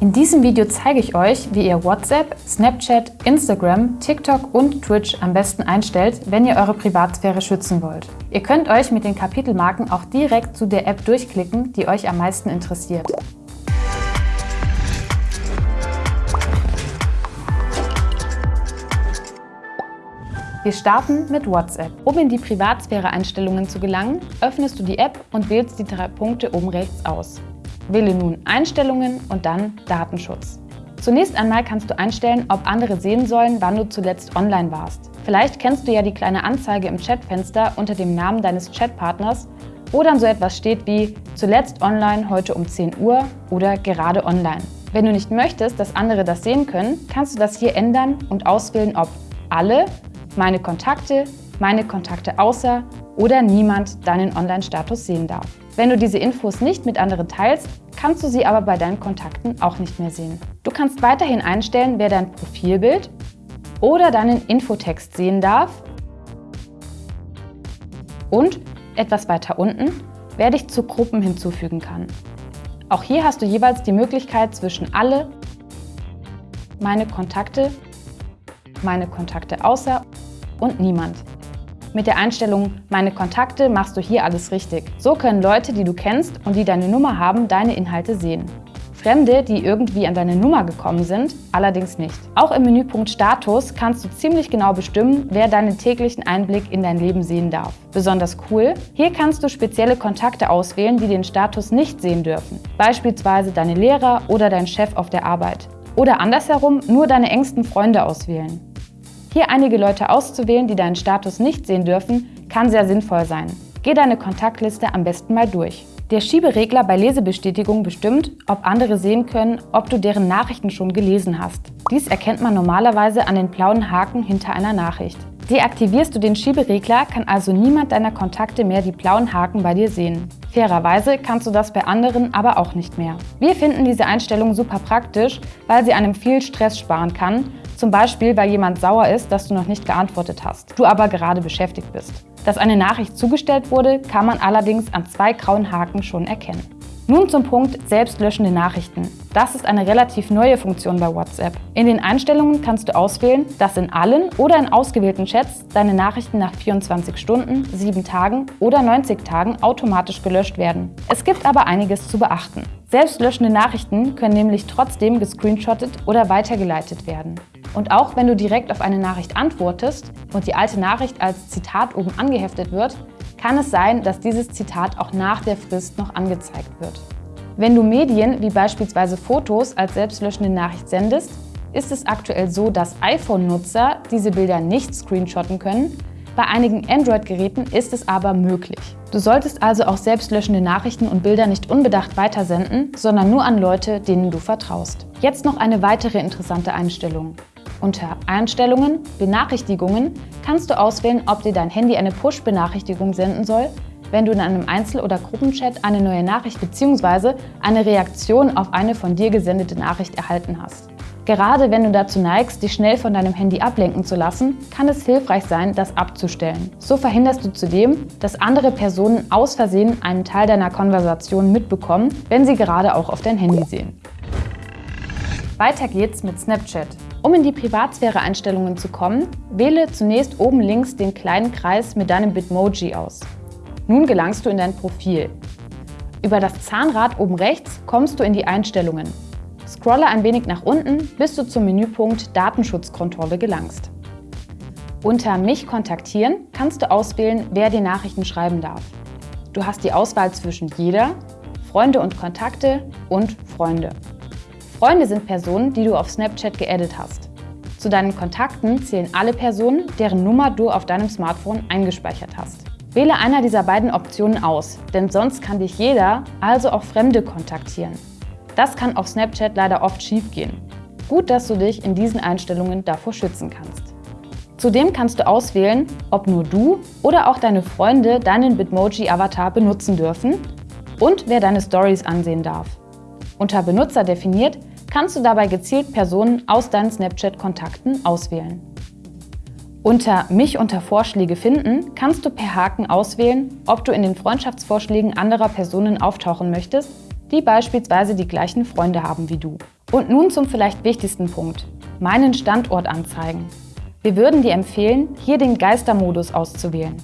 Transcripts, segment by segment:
In diesem Video zeige ich euch, wie ihr WhatsApp, Snapchat, Instagram, TikTok und Twitch am besten einstellt, wenn ihr eure Privatsphäre schützen wollt. Ihr könnt euch mit den Kapitelmarken auch direkt zu der App durchklicken, die euch am meisten interessiert. Wir starten mit WhatsApp. Um in die Privatsphäre-Einstellungen zu gelangen, öffnest du die App und wählst die drei Punkte oben rechts aus. Wähle nun Einstellungen und dann Datenschutz. Zunächst einmal kannst du einstellen, ob andere sehen sollen, wann du zuletzt online warst. Vielleicht kennst du ja die kleine Anzeige im Chatfenster unter dem Namen deines Chatpartners, wo dann so etwas steht wie zuletzt online heute um 10 Uhr oder gerade online. Wenn du nicht möchtest, dass andere das sehen können, kannst du das hier ändern und auswählen, ob alle meine Kontakte, meine Kontakte außer oder niemand deinen Online-Status sehen darf. Wenn du diese Infos nicht mit anderen teilst, kannst du sie aber bei deinen Kontakten auch nicht mehr sehen. Du kannst weiterhin einstellen, wer dein Profilbild oder deinen Infotext sehen darf und, etwas weiter unten, wer dich zu Gruppen hinzufügen kann. Auch hier hast du jeweils die Möglichkeit zwischen alle, meine Kontakte, meine Kontakte außer und niemand. Mit der Einstellung Meine Kontakte machst du hier alles richtig. So können Leute, die du kennst und die deine Nummer haben, deine Inhalte sehen. Fremde, die irgendwie an deine Nummer gekommen sind, allerdings nicht. Auch im Menüpunkt Status kannst du ziemlich genau bestimmen, wer deinen täglichen Einblick in dein Leben sehen darf. Besonders cool, hier kannst du spezielle Kontakte auswählen, die den Status nicht sehen dürfen. Beispielsweise deine Lehrer oder dein Chef auf der Arbeit. Oder andersherum nur deine engsten Freunde auswählen. Hier einige Leute auszuwählen, die deinen Status nicht sehen dürfen, kann sehr sinnvoll sein. Geh deine Kontaktliste am besten mal durch. Der Schieberegler bei Lesebestätigung bestimmt, ob andere sehen können, ob du deren Nachrichten schon gelesen hast. Dies erkennt man normalerweise an den blauen Haken hinter einer Nachricht. Deaktivierst du den Schieberegler, kann also niemand deiner Kontakte mehr die blauen Haken bei dir sehen. Fairerweise kannst du das bei anderen aber auch nicht mehr. Wir finden diese Einstellung super praktisch, weil sie einem viel Stress sparen kann zum Beispiel, weil jemand sauer ist, dass du noch nicht geantwortet hast, du aber gerade beschäftigt bist. Dass eine Nachricht zugestellt wurde, kann man allerdings an zwei grauen Haken schon erkennen. Nun zum Punkt selbstlöschende Nachrichten. Das ist eine relativ neue Funktion bei WhatsApp. In den Einstellungen kannst du auswählen, dass in allen oder in ausgewählten Chats deine Nachrichten nach 24 Stunden, 7 Tagen oder 90 Tagen automatisch gelöscht werden. Es gibt aber einiges zu beachten. Selbstlöschende Nachrichten können nämlich trotzdem gescreenshottet oder weitergeleitet werden. Und auch wenn du direkt auf eine Nachricht antwortest und die alte Nachricht als Zitat oben angeheftet wird, kann es sein, dass dieses Zitat auch nach der Frist noch angezeigt wird. Wenn du Medien wie beispielsweise Fotos als selbstlöschende Nachricht sendest, ist es aktuell so, dass iPhone-Nutzer diese Bilder nicht screenshotten können. Bei einigen Android-Geräten ist es aber möglich. Du solltest also auch selbstlöschende Nachrichten und Bilder nicht unbedacht weitersenden, sondern nur an Leute, denen du vertraust. Jetzt noch eine weitere interessante Einstellung. Unter Einstellungen, Benachrichtigungen kannst du auswählen, ob dir dein Handy eine Push-Benachrichtigung senden soll, wenn du in einem Einzel- oder Gruppenchat eine neue Nachricht bzw. eine Reaktion auf eine von dir gesendete Nachricht erhalten hast. Gerade wenn du dazu neigst, dich schnell von deinem Handy ablenken zu lassen, kann es hilfreich sein, das abzustellen. So verhinderst du zudem, dass andere Personen aus Versehen einen Teil deiner Konversation mitbekommen, wenn sie gerade auch auf dein Handy sehen. Weiter geht's mit Snapchat. Um in die Privatsphäre-Einstellungen zu kommen, wähle zunächst oben links den kleinen Kreis mit deinem Bitmoji aus. Nun gelangst du in dein Profil. Über das Zahnrad oben rechts kommst du in die Einstellungen. Scrolle ein wenig nach unten, bis du zum Menüpunkt Datenschutzkontrolle gelangst. Unter Mich kontaktieren kannst du auswählen, wer dir Nachrichten schreiben darf. Du hast die Auswahl zwischen Jeder, Freunde und Kontakte und Freunde. Freunde sind Personen, die du auf Snapchat geaddet hast. Zu deinen Kontakten zählen alle Personen, deren Nummer du auf deinem Smartphone eingespeichert hast. Wähle einer dieser beiden Optionen aus, denn sonst kann dich jeder, also auch Fremde, kontaktieren. Das kann auf Snapchat leider oft schiefgehen. Gut, dass du dich in diesen Einstellungen davor schützen kannst. Zudem kannst du auswählen, ob nur du oder auch deine Freunde deinen Bitmoji-Avatar benutzen dürfen und wer deine Stories ansehen darf. Unter Benutzer definiert kannst du dabei gezielt Personen aus deinen Snapchat-Kontakten auswählen. Unter Mich unter Vorschläge finden kannst du per Haken auswählen, ob du in den Freundschaftsvorschlägen anderer Personen auftauchen möchtest, die beispielsweise die gleichen Freunde haben wie du. Und nun zum vielleicht wichtigsten Punkt, meinen Standort anzeigen. Wir würden dir empfehlen, hier den Geistermodus auszuwählen.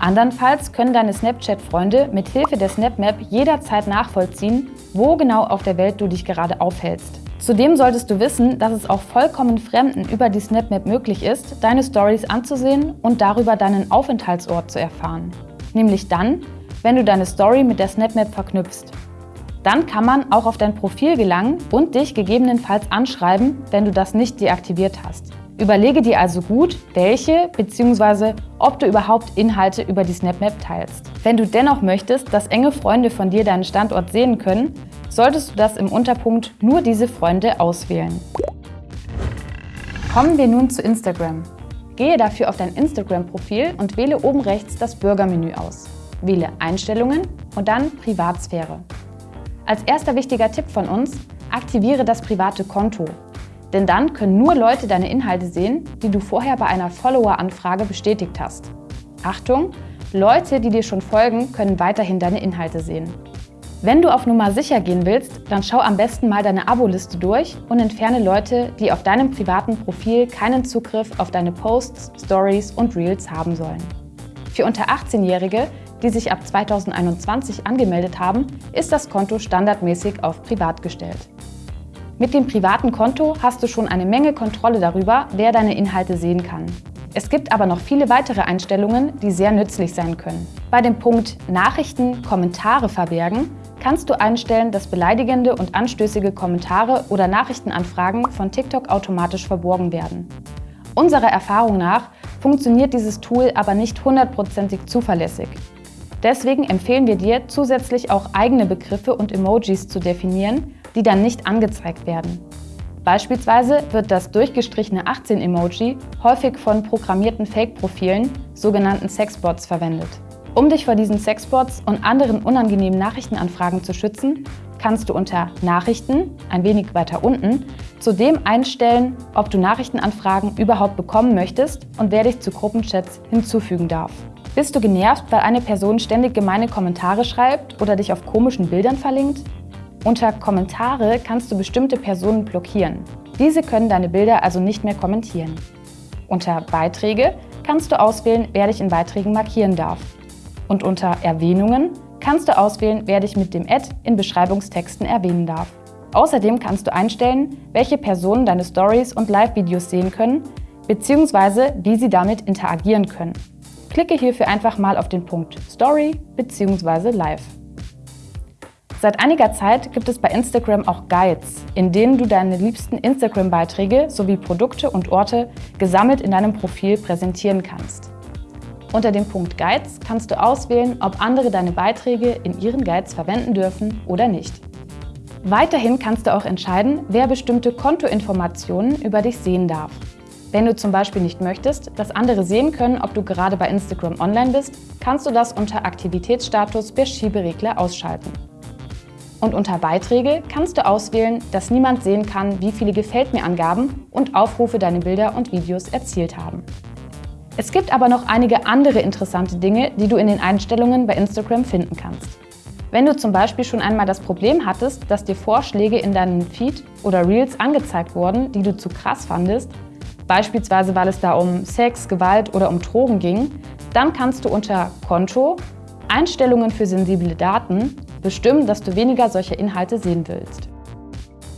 Andernfalls können deine Snapchat-Freunde mit Hilfe der SnapMap jederzeit nachvollziehen, wo genau auf der Welt du dich gerade aufhältst. Zudem solltest du wissen, dass es auch vollkommen Fremden über die SnapMap möglich ist, deine Stories anzusehen und darüber deinen Aufenthaltsort zu erfahren. Nämlich dann, wenn du deine Story mit der SnapMap verknüpfst. Dann kann man auch auf dein Profil gelangen und dich gegebenenfalls anschreiben, wenn du das nicht deaktiviert hast. Überlege dir also gut, welche bzw. ob du überhaupt Inhalte über die SnapMap teilst. Wenn du dennoch möchtest, dass enge Freunde von dir deinen Standort sehen können, solltest du das im Unterpunkt Nur diese Freunde auswählen. Kommen wir nun zu Instagram. Gehe dafür auf dein Instagram-Profil und wähle oben rechts das Bürgermenü aus. Wähle Einstellungen und dann Privatsphäre. Als erster wichtiger Tipp von uns, aktiviere das private Konto. Denn dann können nur Leute deine Inhalte sehen, die du vorher bei einer Follower-Anfrage bestätigt hast. Achtung, Leute, die dir schon folgen, können weiterhin deine Inhalte sehen. Wenn du auf Nummer sicher gehen willst, dann schau am besten mal deine Abo-Liste durch und entferne Leute, die auf deinem privaten Profil keinen Zugriff auf deine Posts, Stories und Reels haben sollen. Für unter 18-Jährige, die sich ab 2021 angemeldet haben, ist das Konto standardmäßig auf Privat gestellt. Mit dem privaten Konto hast du schon eine Menge Kontrolle darüber, wer deine Inhalte sehen kann. Es gibt aber noch viele weitere Einstellungen, die sehr nützlich sein können. Bei dem Punkt Nachrichten, Kommentare verbergen kannst du einstellen, dass beleidigende und anstößige Kommentare oder Nachrichtenanfragen von TikTok automatisch verborgen werden. Unserer Erfahrung nach funktioniert dieses Tool aber nicht hundertprozentig zuverlässig. Deswegen empfehlen wir dir, zusätzlich auch eigene Begriffe und Emojis zu definieren, die dann nicht angezeigt werden. Beispielsweise wird das durchgestrichene 18-Emoji häufig von programmierten Fake-Profilen, sogenannten Sexbots, verwendet. Um dich vor diesen Sexbots und anderen unangenehmen Nachrichtenanfragen zu schützen, kannst du unter Nachrichten, ein wenig weiter unten, zudem einstellen, ob du Nachrichtenanfragen überhaupt bekommen möchtest und wer dich zu Gruppenchats hinzufügen darf. Bist du genervt, weil eine Person ständig gemeine Kommentare schreibt oder dich auf komischen Bildern verlinkt? Unter Kommentare kannst du bestimmte Personen blockieren. Diese können deine Bilder also nicht mehr kommentieren. Unter Beiträge kannst du auswählen, wer dich in Beiträgen markieren darf. Und unter Erwähnungen kannst du auswählen, wer dich mit dem Ad in Beschreibungstexten erwähnen darf. Außerdem kannst du einstellen, welche Personen deine Stories und Live-Videos sehen können, bzw. wie sie damit interagieren können. Klicke hierfür einfach mal auf den Punkt Story bzw. Live. Seit einiger Zeit gibt es bei Instagram auch Guides, in denen du deine liebsten Instagram-Beiträge sowie Produkte und Orte gesammelt in deinem Profil präsentieren kannst. Unter dem Punkt Guides kannst du auswählen, ob andere deine Beiträge in ihren Guides verwenden dürfen oder nicht. Weiterhin kannst du auch entscheiden, wer bestimmte Kontoinformationen über dich sehen darf. Wenn du zum Beispiel nicht möchtest, dass andere sehen können, ob du gerade bei Instagram online bist, kannst du das unter Aktivitätsstatus per Schieberegler ausschalten. Und unter Beiträge kannst du auswählen, dass niemand sehen kann, wie viele Gefällt mir Angaben und Aufrufe deine Bilder und Videos erzielt haben. Es gibt aber noch einige andere interessante Dinge, die du in den Einstellungen bei Instagram finden kannst. Wenn du zum Beispiel schon einmal das Problem hattest, dass dir Vorschläge in deinem Feed oder Reels angezeigt wurden, die du zu krass fandest, beispielsweise weil es da um Sex, Gewalt oder um Drogen ging, dann kannst du unter Konto, Einstellungen für sensible Daten bestimmen, dass du weniger solcher Inhalte sehen willst.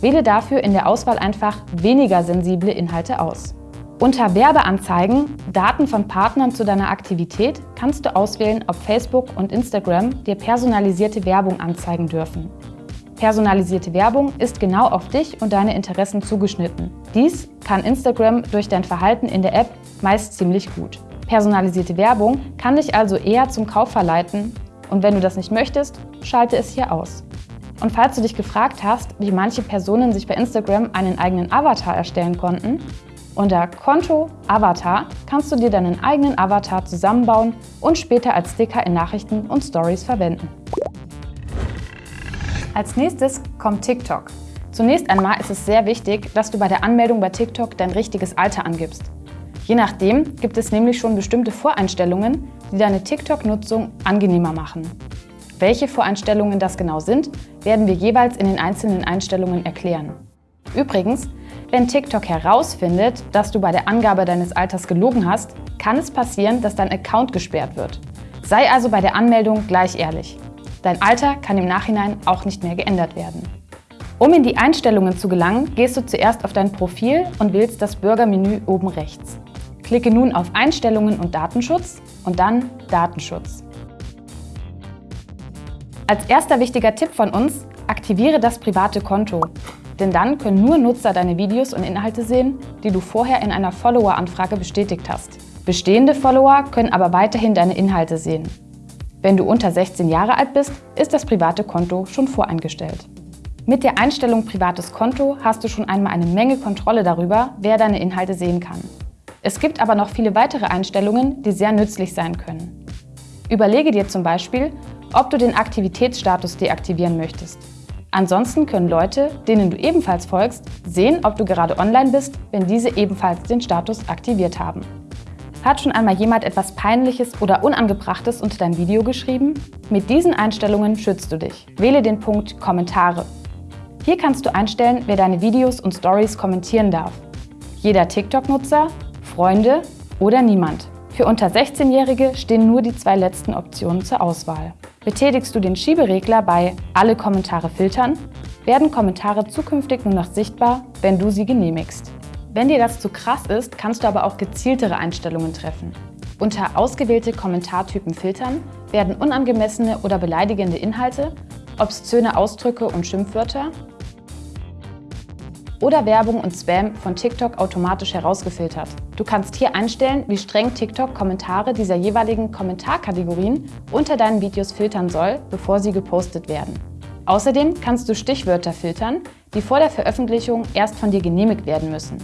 Wähle dafür in der Auswahl einfach weniger sensible Inhalte aus. Unter Werbeanzeigen, Daten von Partnern zu deiner Aktivität kannst du auswählen, ob Facebook und Instagram dir personalisierte Werbung anzeigen dürfen. Personalisierte Werbung ist genau auf dich und deine Interessen zugeschnitten. Dies kann Instagram durch dein Verhalten in der App meist ziemlich gut. Personalisierte Werbung kann dich also eher zum Kauf verleiten und wenn du das nicht möchtest, schalte es hier aus. Und falls du dich gefragt hast, wie manche Personen sich bei Instagram einen eigenen Avatar erstellen konnten, unter Konto Avatar kannst du dir deinen eigenen Avatar zusammenbauen und später als Sticker in Nachrichten und Stories verwenden. Als nächstes kommt TikTok. Zunächst einmal ist es sehr wichtig, dass du bei der Anmeldung bei TikTok dein richtiges Alter angibst. Je nachdem gibt es nämlich schon bestimmte Voreinstellungen, die deine TikTok-Nutzung angenehmer machen. Welche Voreinstellungen das genau sind, werden wir jeweils in den einzelnen Einstellungen erklären. Übrigens, wenn TikTok herausfindet, dass du bei der Angabe deines Alters gelogen hast, kann es passieren, dass dein Account gesperrt wird. Sei also bei der Anmeldung gleich ehrlich. Dein Alter kann im Nachhinein auch nicht mehr geändert werden. Um in die Einstellungen zu gelangen, gehst du zuerst auf dein Profil und wählst das Bürgermenü oben rechts. Klicke nun auf Einstellungen und Datenschutz und dann Datenschutz. Als erster wichtiger Tipp von uns, aktiviere das private Konto. Denn dann können nur Nutzer deine Videos und Inhalte sehen, die du vorher in einer Follower-Anfrage bestätigt hast. Bestehende Follower können aber weiterhin deine Inhalte sehen. Wenn du unter 16 Jahre alt bist, ist das private Konto schon voreingestellt. Mit der Einstellung Privates Konto hast du schon einmal eine Menge Kontrolle darüber, wer deine Inhalte sehen kann. Es gibt aber noch viele weitere Einstellungen, die sehr nützlich sein können. Überlege dir zum Beispiel, ob du den Aktivitätsstatus deaktivieren möchtest. Ansonsten können Leute, denen du ebenfalls folgst, sehen, ob du gerade online bist, wenn diese ebenfalls den Status aktiviert haben. Hat schon einmal jemand etwas Peinliches oder Unangebrachtes unter dein Video geschrieben? Mit diesen Einstellungen schützt du dich. Wähle den Punkt Kommentare hier kannst du einstellen, wer deine Videos und Stories kommentieren darf. Jeder TikTok-Nutzer, Freunde oder niemand. Für unter 16-Jährige stehen nur die zwei letzten Optionen zur Auswahl. Betätigst du den Schieberegler bei Alle Kommentare filtern, werden Kommentare zukünftig nur noch sichtbar, wenn du sie genehmigst. Wenn dir das zu krass ist, kannst du aber auch gezieltere Einstellungen treffen. Unter Ausgewählte Kommentartypen filtern werden unangemessene oder beleidigende Inhalte, obszöne Ausdrücke und Schimpfwörter oder Werbung und Spam von TikTok automatisch herausgefiltert. Du kannst hier einstellen, wie streng TikTok Kommentare dieser jeweiligen Kommentarkategorien unter deinen Videos filtern soll, bevor sie gepostet werden. Außerdem kannst du Stichwörter filtern, die vor der Veröffentlichung erst von dir genehmigt werden müssen.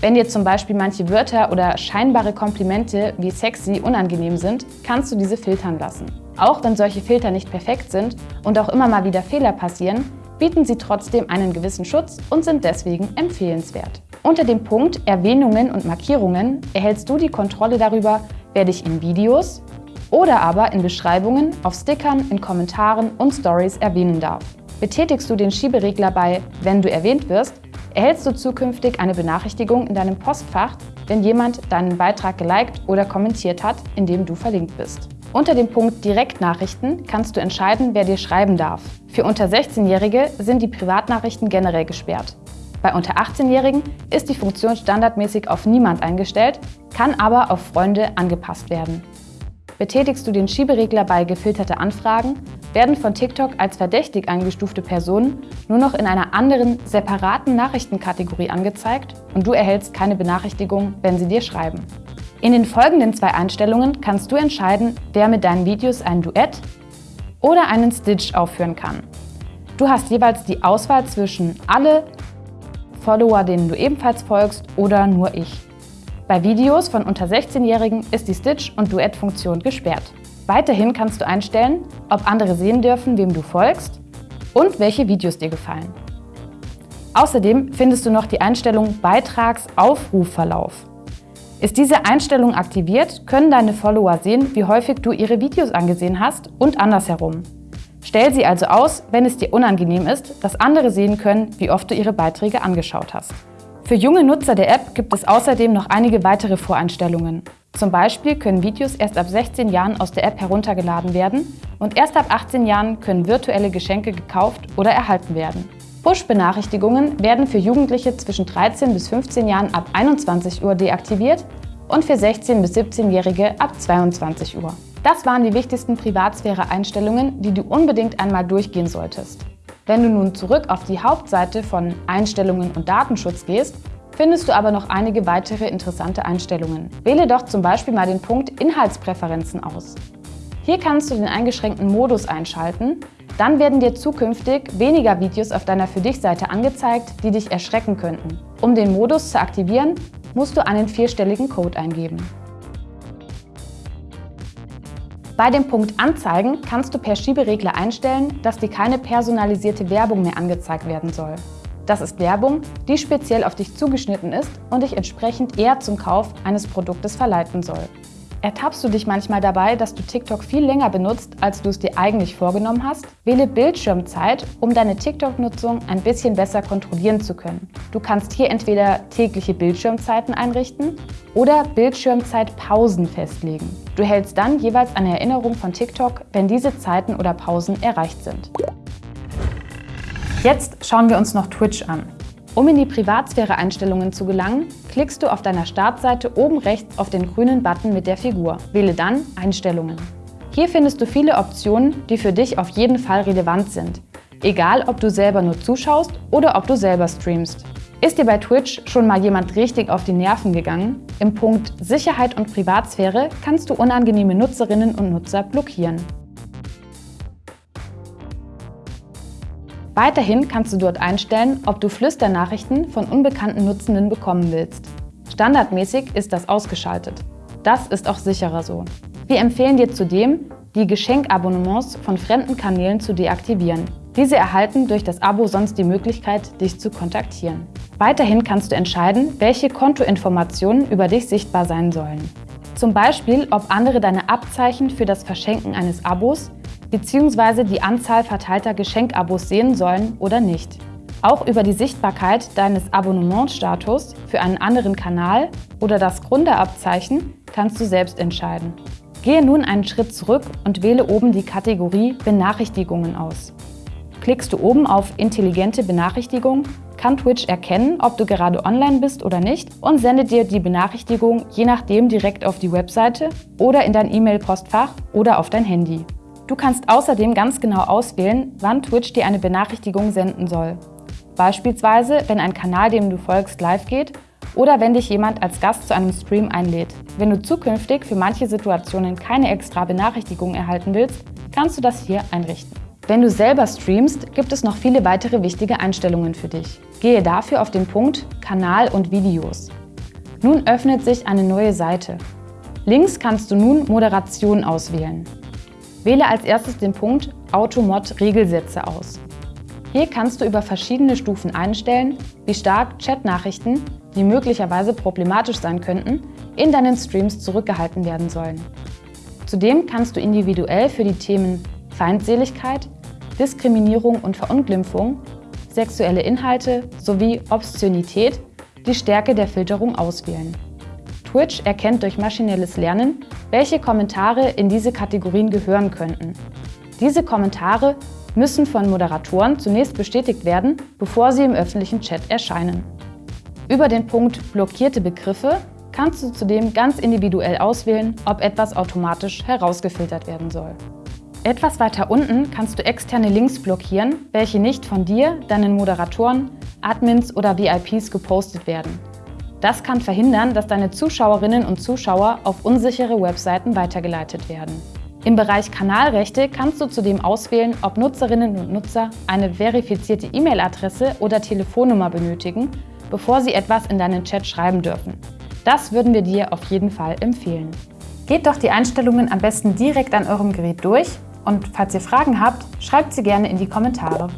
Wenn dir zum Beispiel manche Wörter oder scheinbare Komplimente wie sexy unangenehm sind, kannst du diese filtern lassen. Auch wenn solche Filter nicht perfekt sind und auch immer mal wieder Fehler passieren, bieten sie trotzdem einen gewissen Schutz und sind deswegen empfehlenswert. Unter dem Punkt Erwähnungen und Markierungen erhältst du die Kontrolle darüber, wer dich in Videos oder aber in Beschreibungen, auf Stickern, in Kommentaren und Stories erwähnen darf. Betätigst du den Schieberegler bei Wenn du erwähnt wirst, erhältst du zukünftig eine Benachrichtigung in deinem Postfach, wenn jemand deinen Beitrag geliked oder kommentiert hat, in dem du verlinkt bist. Unter dem Punkt Direktnachrichten kannst du entscheiden, wer dir schreiben darf. Für unter 16-Jährige sind die Privatnachrichten generell gesperrt. Bei unter 18-Jährigen ist die Funktion standardmäßig auf Niemand eingestellt, kann aber auf Freunde angepasst werden. Betätigst du den Schieberegler bei gefilterte Anfragen, werden von TikTok als verdächtig eingestufte Personen nur noch in einer anderen, separaten Nachrichtenkategorie angezeigt und du erhältst keine Benachrichtigung, wenn sie dir schreiben. In den folgenden zwei Einstellungen kannst du entscheiden, wer mit deinen Videos ein Duett oder einen Stitch aufführen kann. Du hast jeweils die Auswahl zwischen alle Follower, denen du ebenfalls folgst oder nur ich. Bei Videos von unter 16-Jährigen ist die Stitch- und Duett-Funktion gesperrt. Weiterhin kannst du einstellen, ob andere sehen dürfen, wem du folgst und welche Videos dir gefallen. Außerdem findest du noch die Einstellung Beitragsaufrufverlauf. Ist diese Einstellung aktiviert, können deine Follower sehen, wie häufig du ihre Videos angesehen hast und andersherum. Stell sie also aus, wenn es dir unangenehm ist, dass andere sehen können, wie oft du ihre Beiträge angeschaut hast. Für junge Nutzer der App gibt es außerdem noch einige weitere Voreinstellungen. Zum Beispiel können Videos erst ab 16 Jahren aus der App heruntergeladen werden und erst ab 18 Jahren können virtuelle Geschenke gekauft oder erhalten werden. Push-Benachrichtigungen werden für Jugendliche zwischen 13 bis 15 Jahren ab 21 Uhr deaktiviert und für 16 bis 17-Jährige ab 22 Uhr. Das waren die wichtigsten Privatsphäre-Einstellungen, die du unbedingt einmal durchgehen solltest. Wenn du nun zurück auf die Hauptseite von Einstellungen und Datenschutz gehst, findest du aber noch einige weitere interessante Einstellungen. Wähle doch zum Beispiel mal den Punkt Inhaltspräferenzen aus. Hier kannst du den eingeschränkten Modus einschalten, dann werden dir zukünftig weniger Videos auf deiner Für dich-Seite angezeigt, die dich erschrecken könnten. Um den Modus zu aktivieren, musst du einen vierstelligen Code eingeben. Bei dem Punkt Anzeigen kannst du per Schieberegler einstellen, dass dir keine personalisierte Werbung mehr angezeigt werden soll. Das ist Werbung, die speziell auf dich zugeschnitten ist und dich entsprechend eher zum Kauf eines Produktes verleiten soll. Ertappst du dich manchmal dabei, dass du TikTok viel länger benutzt, als du es dir eigentlich vorgenommen hast? Wähle Bildschirmzeit, um deine TikTok-Nutzung ein bisschen besser kontrollieren zu können. Du kannst hier entweder tägliche Bildschirmzeiten einrichten oder Bildschirmzeitpausen festlegen. Du hältst dann jeweils eine Erinnerung von TikTok, wenn diese Zeiten oder Pausen erreicht sind. Jetzt schauen wir uns noch Twitch an. Um in die Privatsphäre-Einstellungen zu gelangen, klickst du auf deiner Startseite oben rechts auf den grünen Button mit der Figur. Wähle dann Einstellungen. Hier findest du viele Optionen, die für dich auf jeden Fall relevant sind. Egal, ob du selber nur zuschaust oder ob du selber streamst. Ist dir bei Twitch schon mal jemand richtig auf die Nerven gegangen? Im Punkt Sicherheit und Privatsphäre kannst du unangenehme Nutzerinnen und Nutzer blockieren. Weiterhin kannst du dort einstellen, ob du Flüsternachrichten von unbekannten Nutzenden bekommen willst. Standardmäßig ist das ausgeschaltet. Das ist auch sicherer so. Wir empfehlen dir zudem, die Geschenkabonnements von fremden Kanälen zu deaktivieren. Diese erhalten durch das Abo sonst die Möglichkeit, dich zu kontaktieren. Weiterhin kannst du entscheiden, welche Kontoinformationen über dich sichtbar sein sollen. Zum Beispiel, ob andere deine Abzeichen für das Verschenken eines Abos bzw. die Anzahl verteilter Geschenkabos sehen sollen oder nicht. Auch über die Sichtbarkeit deines Abonnementstatus für einen anderen Kanal oder das Gründerabzeichen kannst du selbst entscheiden. Gehe nun einen Schritt zurück und wähle oben die Kategorie Benachrichtigungen aus. Klickst du oben auf Intelligente Benachrichtigung, kann Twitch erkennen, ob du gerade online bist oder nicht und sendet dir die Benachrichtigung je nachdem direkt auf die Webseite oder in dein E-Mail-Postfach oder auf dein Handy. Du kannst außerdem ganz genau auswählen, wann Twitch dir eine Benachrichtigung senden soll. Beispielsweise, wenn ein Kanal, dem du folgst, live geht oder wenn dich jemand als Gast zu einem Stream einlädt. Wenn du zukünftig für manche Situationen keine extra Benachrichtigung erhalten willst, kannst du das hier einrichten. Wenn du selber streamst, gibt es noch viele weitere wichtige Einstellungen für dich. Gehe dafür auf den Punkt Kanal und Videos. Nun öffnet sich eine neue Seite. Links kannst du nun Moderation auswählen. Wähle als erstes den Punkt Automod Regelsätze aus. Hier kannst du über verschiedene Stufen einstellen, wie stark Chatnachrichten, die möglicherweise problematisch sein könnten, in deinen Streams zurückgehalten werden sollen. Zudem kannst du individuell für die Themen Feindseligkeit, Diskriminierung und Verunglimpfung, sexuelle Inhalte sowie Obszönität die Stärke der Filterung auswählen. Twitch erkennt durch maschinelles Lernen, welche Kommentare in diese Kategorien gehören könnten. Diese Kommentare müssen von Moderatoren zunächst bestätigt werden, bevor sie im öffentlichen Chat erscheinen. Über den Punkt Blockierte Begriffe kannst du zudem ganz individuell auswählen, ob etwas automatisch herausgefiltert werden soll. Etwas weiter unten kannst du externe Links blockieren, welche nicht von dir, deinen Moderatoren, Admins oder VIPs gepostet werden. Das kann verhindern, dass deine Zuschauerinnen und Zuschauer auf unsichere Webseiten weitergeleitet werden. Im Bereich Kanalrechte kannst du zudem auswählen, ob Nutzerinnen und Nutzer eine verifizierte E-Mail-Adresse oder Telefonnummer benötigen, bevor sie etwas in deinen Chat schreiben dürfen. Das würden wir dir auf jeden Fall empfehlen. Geht doch die Einstellungen am besten direkt an eurem Gerät durch und falls ihr Fragen habt, schreibt sie gerne in die Kommentare.